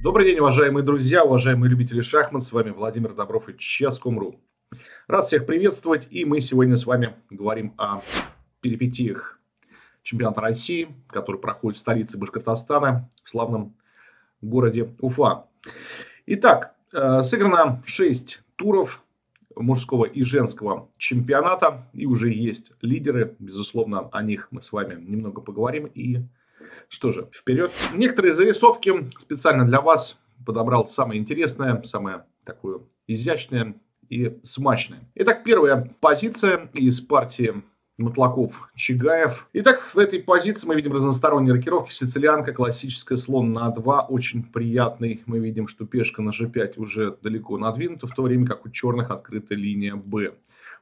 Добрый день, уважаемые друзья, уважаемые любители шахмат. С вами Владимир Добров и Chess.com.ru. Рад всех приветствовать. И мы сегодня с вами говорим о перипетиях чемпионата России, который проходит в столице Башкортостана, в славном городе Уфа. Итак, э, сыграно 6 туров мужского и женского чемпионата. И уже есть лидеры. Безусловно, о них мы с вами немного поговорим. И что же, вперед. Некоторые зарисовки специально для вас подобрал самое интересное, самое такое изящное и смачное. Итак, первая позиция из партии Матлаков, Чигаев. Итак, в этой позиции мы видим разносторонние рокировки. Сицилианка, классическая, слон на 2, очень приятный. Мы видим, что пешка на g5 уже далеко надвинута, в то время как у черных открыта линия b.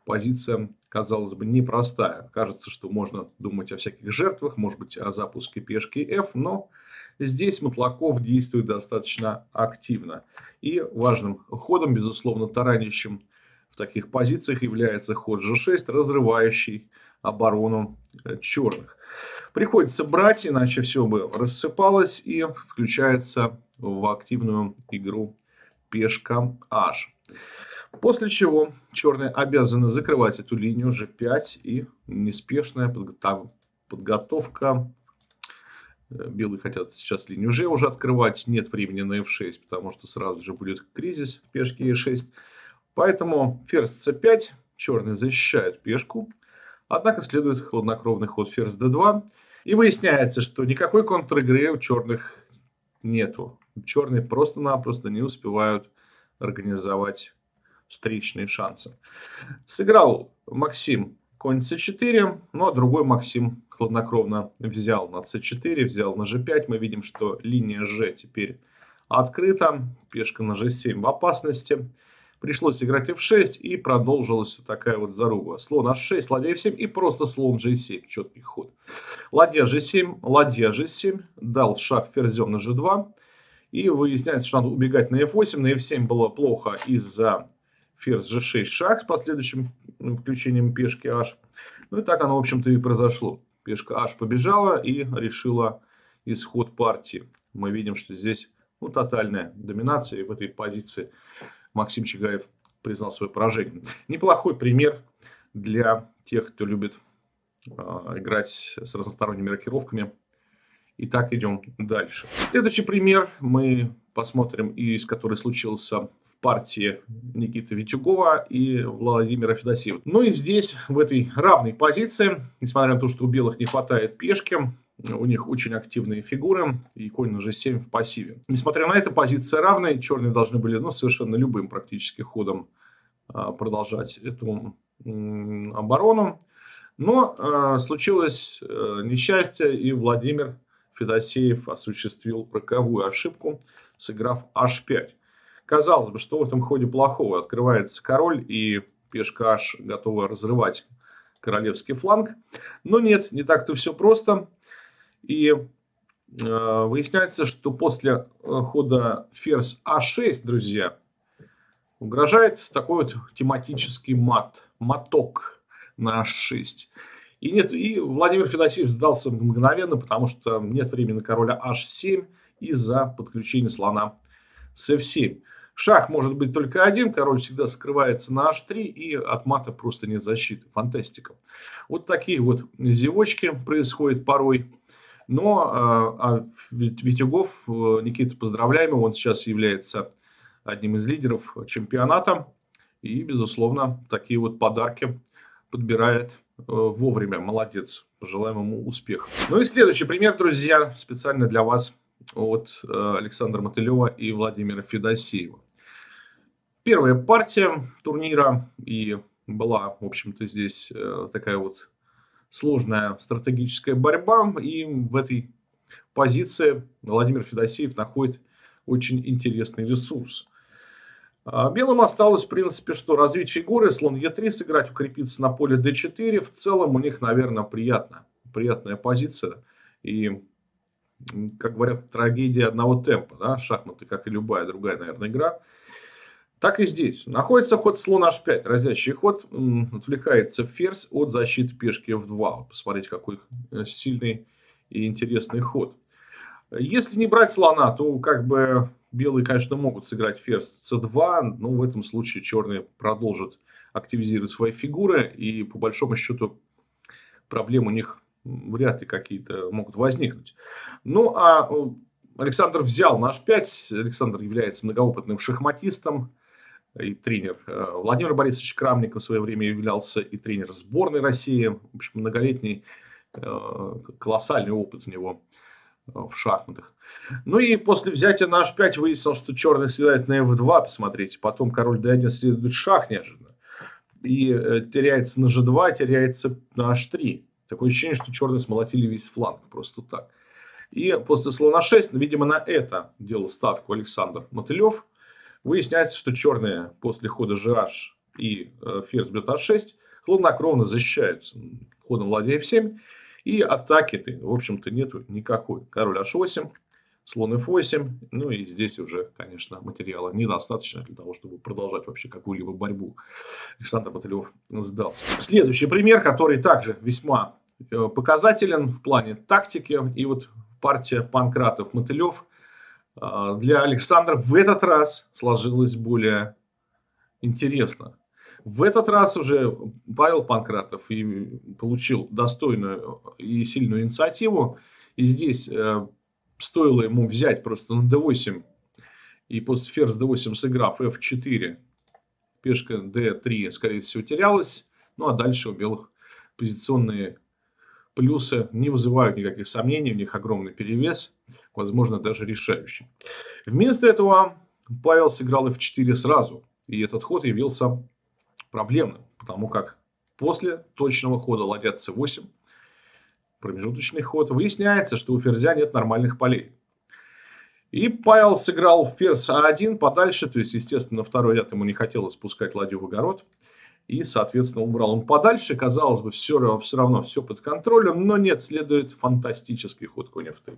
Позиция, казалось бы, непростая. Кажется, что можно думать о всяких жертвах, может быть, о запуске пешки f, но здесь Матлаков действует достаточно активно. И важным ходом, безусловно, таранящим в таких позициях является ход g6, разрывающий оборону э, черных. Приходится брать, иначе все бы рассыпалось и включается в активную игру пешка h. После чего черные обязаны закрывать эту линию g5 и неспешная подготовка. Э, белые хотят сейчас линию g уже открывать. Нет времени на f6, потому что сразу же будет кризис пешки e6. Поэтому ферзь c5. Черные защищают пешку. Однако следует хладнокровный ход ферзь d2. И выясняется, что никакой контр-игры у черных нету. Черные просто-напросто не успевают организовать встречные шансы. Сыграл Максим конь c4, но другой Максим хладнокровно взял на c4, взял на g5. Мы видим, что линия g теперь открыта, пешка на g7 в опасности. Пришлось играть f6 и продолжилась такая вот заруба. Слон h6, ладья f7 и просто слон g7. Четкий ход. Ладья g7, ладья g7. Дал шаг ферзем на g2. И выясняется, что надо убегать на f8. На f7 было плохо из-за ферзь g6 шаг с последующим включением пешки h. Ну и так оно, в общем-то, и произошло. Пешка h побежала и решила исход партии. Мы видим, что здесь ну, тотальная доминация. И в этой позиции Максим Чигаев признал свое поражение. Неплохой пример для тех, кто любит э, играть с разносторонними рокировками. Итак, идем дальше. Следующий пример мы посмотрим, из который случился партии Никиты Витюгова и Владимира Федосеева. Ну и здесь, в этой равной позиции, несмотря на то, что у белых не хватает пешки, у них очень активные фигуры, и конь на g7 в пассиве. Несмотря на это, позиция равная, черные должны были ну, совершенно любым практически ходом а, продолжать эту оборону. Но э, случилось э, несчастье, и Владимир Федосеев осуществил роковую ошибку, сыграв h5. Казалось бы, что в этом ходе плохого? Открывается король, и пешка h готова разрывать королевский фланг. Но нет, не так-то все просто. И э, выясняется, что после э, хода ферзь А6, друзья, угрожает такой вот тематический мат, моток на H6. И, нет, и Владимир Федосеев сдался мгновенно, потому что нет времени на короля H7 из-за подключения слона с F7. Шах может быть только один, король всегда скрывается на h3, и от мата просто нет защиты. Фантастика. Вот такие вот зевочки происходят порой. Но а, а Витюгов, э, Никита, поздравляем его, он сейчас является одним из лидеров чемпионата. И, безусловно, такие вот подарки подбирает э, вовремя. Молодец. Пожелаем ему успеха. Ну и следующий пример, друзья, специально для вас от э, Александра Мотылева и Владимира Федосеева. Первая партия турнира и была, в общем-то, здесь такая вот сложная стратегическая борьба. И в этой позиции Владимир Федосеев находит очень интересный ресурс. А белым осталось, в принципе, что развить фигуры, слон Е3 сыграть, укрепиться на поле D4. В целом у них, наверное, приятно. Приятная позиция. И, как говорят, трагедия одного темпа. Да? Шахматы, как и любая другая, наверное, игра – так и здесь. Находится ход слон h5. Разящий ход. Отвлекается ферзь от защиты пешки f2. Посмотрите, какой э, сильный и интересный ход. Если не брать слона, то как бы белые, конечно, могут сыграть ферзь c2, но в этом случае черные продолжат активизировать свои фигуры, и по большому счету проблем у них вряд ли какие-то могут возникнуть. Ну, а э, Александр взял наш 5. Александр является многоопытным шахматистом и тренер. Э, Владимир Борисович Крамников в свое время являлся и тренер сборной России. В общем, многолетний э, колоссальный опыт у него в шахматах. Ну и после взятия на h5 выяснилось, что черный следует на f2, посмотрите. Потом король d1 следует шах неожиданно. И теряется на g2, теряется на h3. Такое ощущение, что черные смолотили весь фланг просто так. И после слона 6, видимо, на это делал ставку Александр Мотылев. Выясняется, что черные после хода GH и ферзь бьет А6 хладнокровно защищаются ходом ладья F7. И атаки-то, в общем-то, нету никакой. Король H8, слон F8. Ну и здесь уже, конечно, материала недостаточно для того, чтобы продолжать вообще какую-либо борьбу. Александр Мотылев сдался. Следующий пример, который также весьма э, показателен в плане тактики. И вот партия Панкратов-Мотылев для Александра в этот раз сложилась более интересно. В этот раз уже Павел Панкратов и получил достойную и сильную инициативу. И здесь э, стоило ему взять просто на d8 и после ферзь d8 сыграв f4, пешка d3, скорее всего, терялась. Ну, а дальше у белых позиционные плюсы не вызывают никаких сомнений, у них огромный перевес, возможно, даже решающий. Вместо этого Павел сыграл f4 сразу, и этот ход явился проблемным, потому как после точного хода ладья c8 промежуточный ход, выясняется, что у ферзя нет нормальных полей. И Павел сыграл ферзь А1 подальше, то есть, естественно, второй ряд ему не хотелось спускать ладью в огород. И, соответственно, убрал он подальше. Казалось бы, все, все равно все под контролем, но нет, следует фантастический ход конь f3.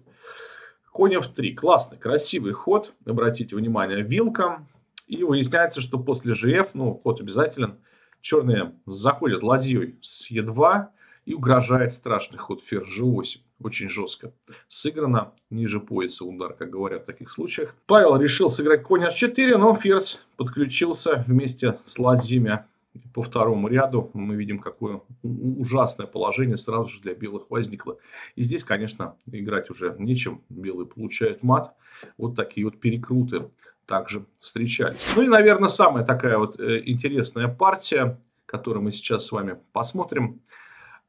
Конь f3. Классный, красивый ход. Обратите внимание, вилка. И выясняется, что после gf, ну, ход обязателен, черные заходят ладьей с e2, и угрожает страшный ход ферзь g8. Очень жестко. Сыграно ниже пояса удар, как говорят в таких случаях. Павел решил сыграть конь h4, но ферзь подключился вместе с ладьями по второму ряду. Мы видим, какое ужасное положение сразу же для белых возникло. И здесь, конечно, играть уже нечем. Белые получают мат. Вот такие вот перекруты также встречались. Ну и, наверное, самая такая вот э, интересная партия, которую мы сейчас с вами посмотрим –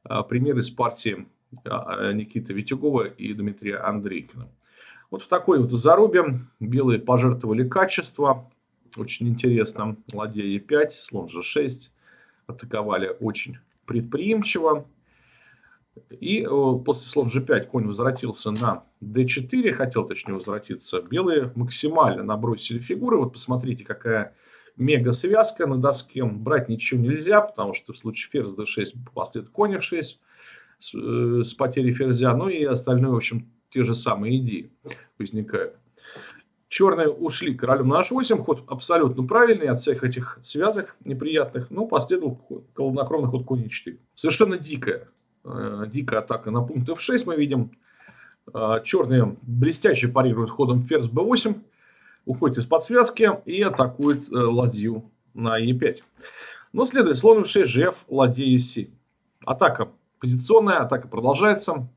а, пример из партии а, Никиты Витюгова и Дмитрия Андрейкина. Вот в такой вот зарубе белые пожертвовали качество. Очень интересно. Ладья Е5, слон G6. Атаковали очень предприимчиво. И после слон G5 конь возвратился на D4. Хотел, точнее, возвратиться. Белые максимально набросили фигуры. Вот посмотрите, какая мега связка на доске. Брать ничего нельзя, потому что в случае ферзь d6 последует конь f6 с, э, с потерей ферзя. Ну и остальное, в общем, те же самые идеи возникают. Черные ушли королем на h8, ход абсолютно правильный от всех этих связок неприятных, но последовал колонокровный ход конь e4. Совершенно дикая, э, дикая атака на пункт f6 мы видим. Э, черные блестяще парируют ходом ферзь b8, уходит из-под связки и атакует э, ладью на e5. Но следует слон f6, gf, ладья e7. Атака позиционная, атака продолжается.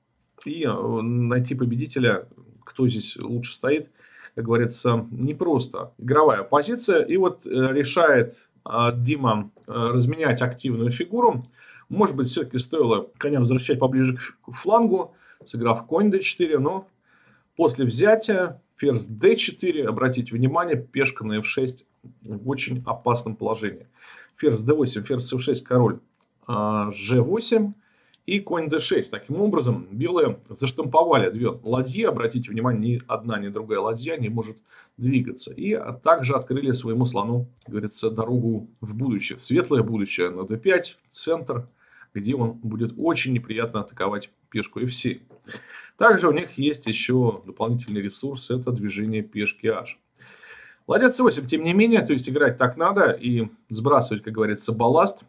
И э, найти победителя, кто здесь лучше стоит, как говорится, непросто. Игровая позиция. И вот э, решает Дима разменять активную фигуру. Может быть, все-таки стоило коня возвращать поближе к флангу, сыграв конь d4, но после взятия ферзь d4, обратите внимание, пешка на f6 в очень опасном положении. Ферзь d8, ферзь f6, король g8 а, и конь d6. Таким образом, белые заштамповали две ладьи. Обратите внимание, ни одна, ни другая ладья не может двигаться. И также открыли своему слону, говорится, дорогу в будущее, в светлое будущее на d5, в центр, где он будет очень неприятно атаковать пешку f7. Также у них есть еще дополнительный ресурс, это движение пешки h. Ладья c8, тем не менее, то есть играть так надо и сбрасывать, как говорится, балласт.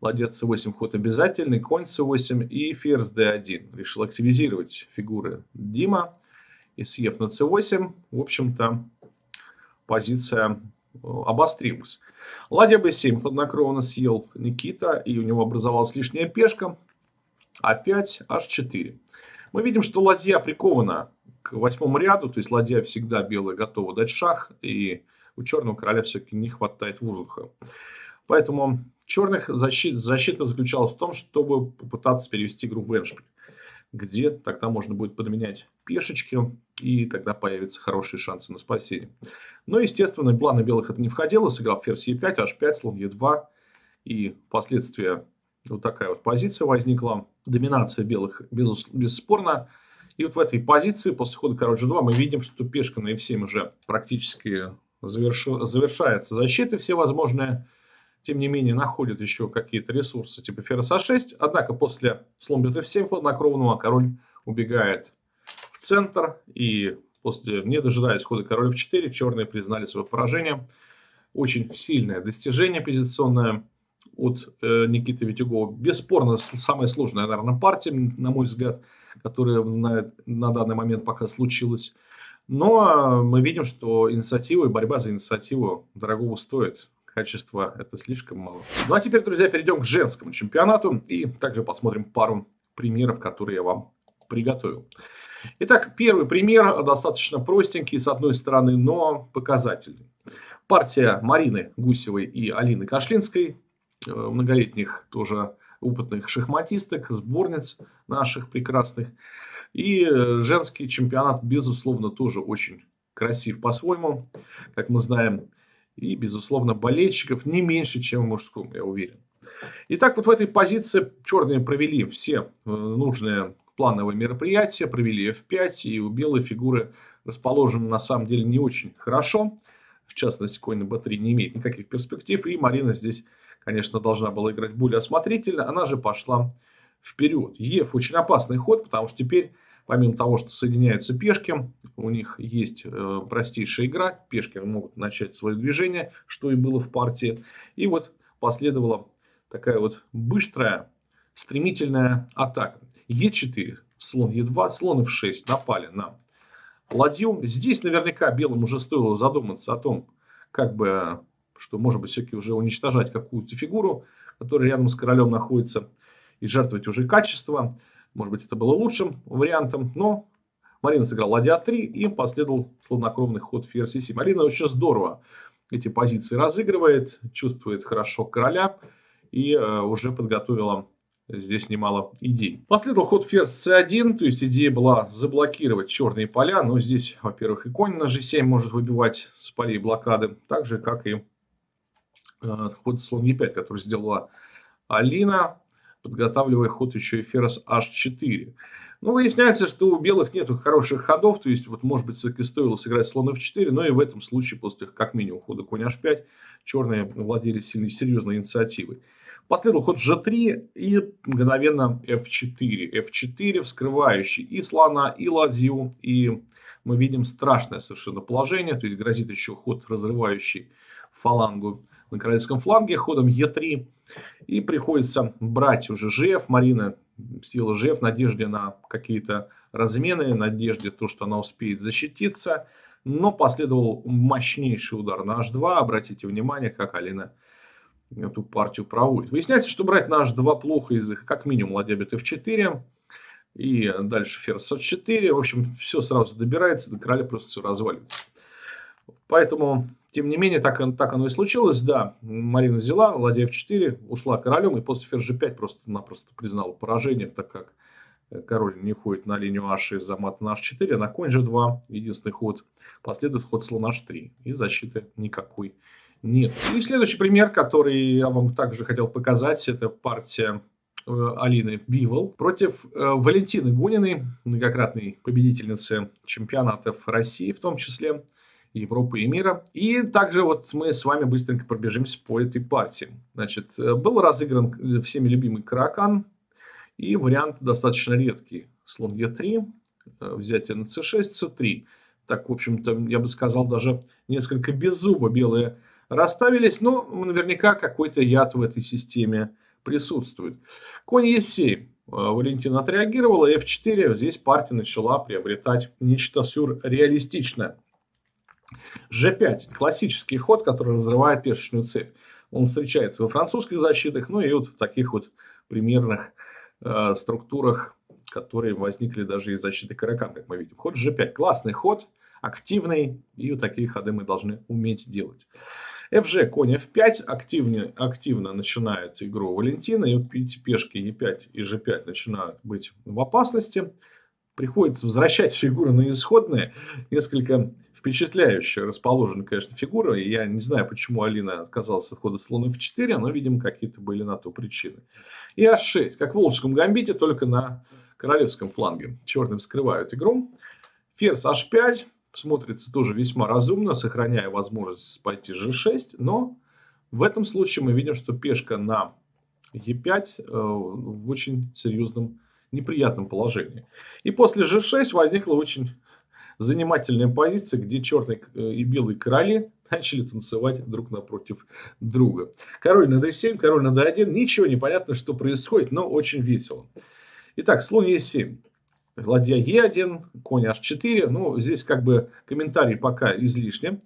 Ладья c8 ход обязательный, конь c8 и ферзь d1. Решил активизировать фигуры Дима и съев на c8. В общем-то, позиция э, обострилась. Ладья b7 хладнокровно съел Никита, и у него образовалась лишняя пешка. А5, h4. Мы видим, что ладья прикована к восьмому ряду, то есть ладья всегда белая готова дать шах, и у черного короля все-таки не хватает воздуха. Поэтому черных защит, защита заключалась в том, чтобы попытаться перевести игру в эншпиль, где тогда можно будет подменять пешечки, и тогда появятся хорошие шансы на спасение. Но, естественно, планы белых это не входило, сыграв ферзь e5, h5, слон e2, и впоследствии вот такая вот позиция возникла. Доминация белых без, бесспорно. И вот в этой позиции после хода король g2 мы видим, что пешка на f7 уже практически заверш... завершается защиты все возможные. Тем не менее, находит еще какие-то ресурсы типа ферзь а6. Однако после бьет f7 хладнокровного король убегает в центр. И после, не дожидаясь хода король f4, черные признали свое поражение. Очень сильное достижение позиционное от э, Никиты Витюгова. Бесспорно, самая сложная, наверное, партия, на мой взгляд, которая на, на данный момент пока случилась. Но мы видим, что инициатива и борьба за инициативу дорогого стоит. Качество это слишком мало. Ну а теперь, друзья, перейдем к женскому чемпионату и также посмотрим пару примеров, которые я вам приготовил. Итак, первый пример достаточно простенький, с одной стороны, но показательный. Партия Марины Гусевой и Алины Кашлинской Э, многолетних тоже опытных шахматисток, сборниц наших прекрасных. И э, женский чемпионат, безусловно, тоже очень красив по-своему, как мы знаем. И, безусловно, болельщиков не меньше, чем в мужском, я уверен. Итак, вот в этой позиции черные провели все э, нужные плановые мероприятия, провели F5, и у белой фигуры расположены на самом деле не очень хорошо. В частности, конь на b3 не имеет никаких перспектив, и Марина здесь конечно, должна была играть более осмотрительно, она же пошла вперед. Ев очень опасный ход, потому что теперь, помимо того, что соединяются пешки, у них есть э, простейшая игра, пешки могут начать свое движение, что и было в партии. И вот последовала такая вот быстрая, стремительная атака. Е4, слон Е2, слон F6 напали на ладью. Здесь наверняка белым уже стоило задуматься о том, как бы что, может быть, все-таки уже уничтожать какую-то фигуру, которая рядом с королем находится, и жертвовать уже качество. Может быть, это было лучшим вариантом, но Марина сыграла ладья 3 и последовал хладнокровный ход ферзь 7. Марина очень здорово эти позиции разыгрывает, чувствует хорошо короля и э, уже подготовила здесь немало идей. Последовал ход ферзь c1, то есть идея была заблокировать черные поля, но здесь, во-первых, и конь на g7 может выбивать с полей блокады, так же, как и Э, ход слон e5, который сделала Алина, подготавливая ход еще и ферзь h4. Но выясняется, что у белых нет хороших ходов, то есть, вот, может быть, все-таки стоило сыграть слон f4, но и в этом случае, после как минимум хода конь h5, черные владели сильной, серьезной инициативой. Последовал ход g3 и мгновенно f4. f4 вскрывающий и слона, и ладью, и мы видим страшное совершенно положение, то есть грозит еще ход разрывающий фалангу на королевском фланге ходом Е3. И приходится брать уже ЖФ. Марина сила ЖФ надежде на какие-то размены, надежде то, что она успеет защититься. Но последовал мощнейший удар на H2. Обратите внимание, как Алина эту партию проводит. Выясняется, что брать на H2 плохо из их, как минимум, ладья бит F4. И дальше ферзь H4. В общем, все сразу добирается, до короля просто все разваливается. Поэтому тем не менее, так, так оно и случилось. Да, Марина взяла, ладья f4, ушла королем, и после ферзь g5 просто-напросто признала поражение, так как э, король не ходит на линию h6 за мат на h4, а на конь g2, единственный ход, последует ход слон h3, и защиты никакой нет. И следующий пример, который я вам также хотел показать, это партия э, Алины Бивол против э, Валентины Гуниной, многократной победительницы чемпионатов России в том числе. Европы и мира. И также вот мы с вами быстренько пробежимся по этой партии. Значит, э, был разыгран всеми любимый Каракан. И вариант достаточно редкий. Слон Е3, э, взятие на c6, c3. Так, в общем-то, я бы сказал, даже несколько без зуба белые расставились. Но наверняка какой-то яд в этой системе присутствует. Конь Е7. Э, Валентина отреагировала. F4. Здесь партия начала приобретать нечто сюрреалистичное. G5 – классический ход, который разрывает пешечную цепь. Он встречается во французских защитах, ну и вот в таких вот примерных э, структурах, которые возникли даже из защиты Каракан, как мы видим. Ход G5 – классный ход, активный, и вот такие ходы мы должны уметь делать. FG, конь F5 активно, активно начинает игру Валентина. И вот пешки E5 и G5 начинают быть в опасности. Приходится возвращать фигуры на исходные. Несколько впечатляющая расположена, конечно, фигура. И я не знаю, почему Алина отказалась от хода слона F4, но, видимо, какие-то были на то причины. И H6, как в Волжском гамбите, только на королевском фланге. Черные вскрывают игру. Ферзь H5 смотрится тоже весьма разумно, сохраняя возможность пойти g6, но в этом случае мы видим, что пешка на e5 э, в очень серьезном неприятном положении. И после g6 возникла очень занимательная позиция, где черные э, и белые короли начали танцевать друг напротив друга. Король на d7, король на d1. Ничего не понятно, что происходит, но очень весело. Итак, слон e7 ладья Е1, конь H4. Ну, здесь как бы комментарий пока излишне.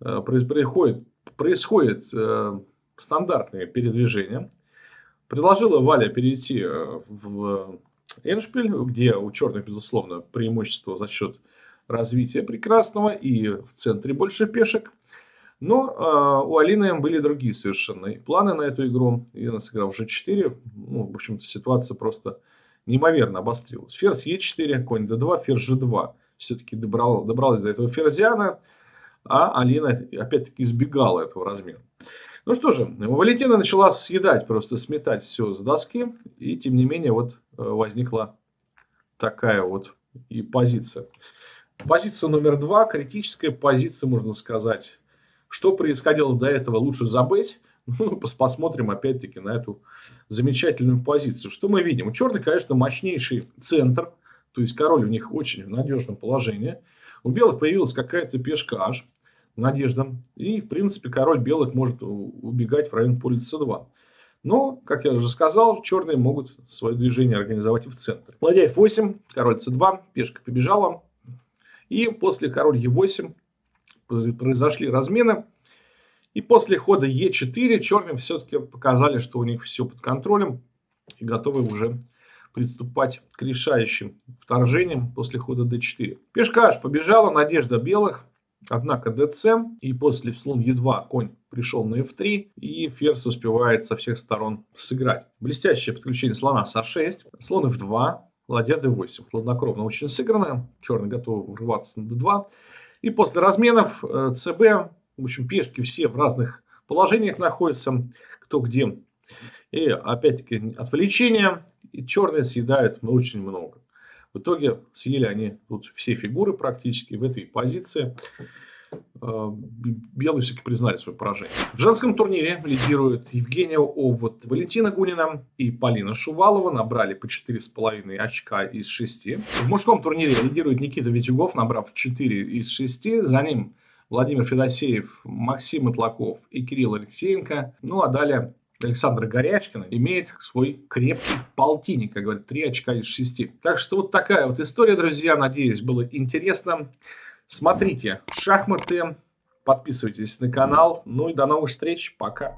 Э, происходит, происходит э, стандартное передвижение. Предложила Валя перейти э, в Эншпиль, где у черных, безусловно, преимущество за счет развития прекрасного и в центре больше пешек. Но э, у Алины были другие совершенно планы на эту игру. И она сыграла в G4. Ну, в общем-то, ситуация просто неимоверно обострилась. Ферзь Е4, конь d2, ферзь G2. Все-таки добрал, добралась до этого ферзяна, а Алина опять-таки избегала этого размера. Ну что же, Валентина начала съедать, просто сметать все с доски. И тем не менее вот э, возникла такая вот и позиция. Позиция номер два, критическая позиция, можно сказать. Что происходило до этого, лучше забыть. Ну, посмотрим опять-таки на эту замечательную позицию. Что мы видим? У черных, конечно, мощнейший центр. То есть король у них очень в надежном положении. У белых появилась какая-то пешка H. Надежда. И, в принципе, король белых может убегать в район поля c2. Но, как я уже сказал, черные могут свое движение организовать в центре. Ладья f8, король c2, пешка побежала. И после король e8 произошли размены. И после хода Е4 черным все-таки показали, что у них все под контролем и готовы уже приступать к решающим вторжениям после хода d4. Пешка аж побежала, надежда белых. Однако dc и после слон e2 конь пришел на f3 и ферзь успевает со всех сторон сыграть. Блестящее подключение слона с a6, слон f2, ладья d8. Хладнокровно очень сыграно, черный готов врываться на d2. И после разменов э, в общем, пешки все в разных положениях находятся, кто где. И опять-таки отвлечения. И черные съедают очень много. В итоге съели они тут все фигуры практически в этой позиции. Э, белые все-таки признали свое поражение. В женском турнире лидируют Евгения Овод, Валентина Гунина и Полина Шувалова. Набрали по 4,5 очка из 6. В мужском турнире лидирует Никита Витюгов, набрав 4 из 6. За ним Владимир Федосеев, Максим Итлаков и Кирилл Алексеенко. Ну а далее Александр Горячкин имеет свой крепкий полтинник, как говорят, 3 очка из 6. Так что вот такая вот история, друзья. Надеюсь, было интересно. Смотрите шахматы, подписывайтесь на канал. Ну и до новых встреч. Пока.